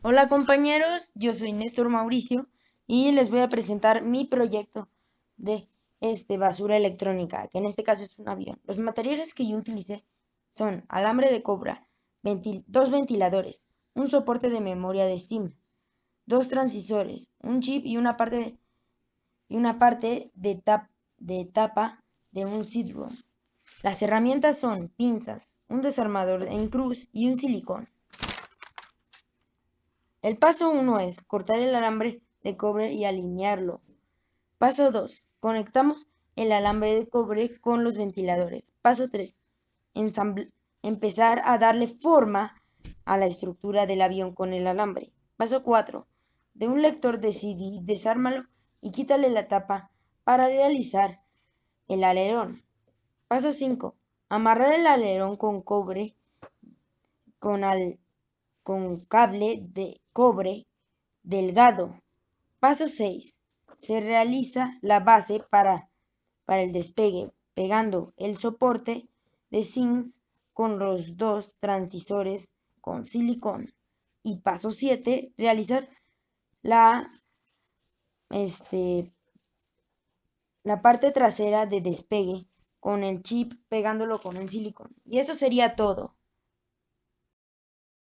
Hola compañeros, yo soy Néstor Mauricio y les voy a presentar mi proyecto de este, basura electrónica, que en este caso es un avión. Los materiales que yo utilicé son alambre de cobra, dos ventiladores, un soporte de memoria de SIM, dos transisores, un chip y una parte de, y una parte de, de tapa de un CD-ROM. Las herramientas son pinzas, un desarmador en cruz y un silicón. El paso 1 es cortar el alambre de cobre y alinearlo. Paso 2. Conectamos el alambre de cobre con los ventiladores. Paso 3. Empezar a darle forma a la estructura del avión con el alambre. Paso 4. De un lector de CD, desármalo y quítale la tapa para realizar el alerón. Paso 5. Amarrar el alerón con cobre con, al, con cable de cobre delgado. Paso 6. Se realiza la base para, para el despegue, pegando el soporte de zinc con los dos transisores con silicón. Y paso 7. Realizar la, este, la parte trasera de despegue con el chip pegándolo con el silicón. Y eso sería todo.